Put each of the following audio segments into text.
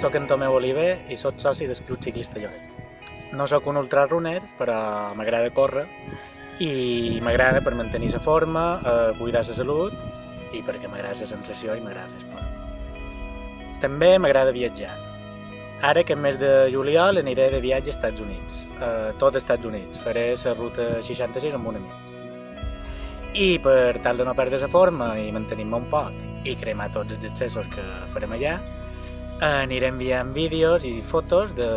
Soc en Tomeu Oliver i sóc soci del Club Ciclista Lloret. No sóc un ultrarunner, però m'agrada córrer i m'agrada per mantenir la forma, eh, cuidar la salut i perquè m'agrada la sensació i m'agrada fer esport. També m'agrada viatjar. Ara, aquest mes de juliol, aniré de viatge als Estats Units, a tot els Estats Units. Faré la ruta 66 amb un amic. I per tal de no perdre la forma i mantenir-me un poc i cremar tots els accessos que farem allà, aniré enviant vídeos i fotos de,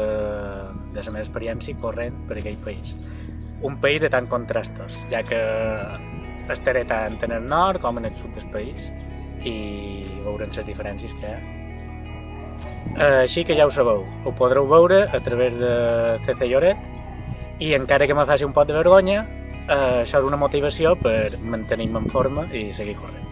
de la meva experiència corrent per aquell país. Un país de tant contrastos, ja que estaré tant en el nord com en el sud del país i veurem les diferències que hi ha. Així que ja ho sabeu, ho podreu veure a través de CC Lloret i encara que me faci un pot de vergonya, eh, això és una motivació per mantenir-me en forma i seguir corrent.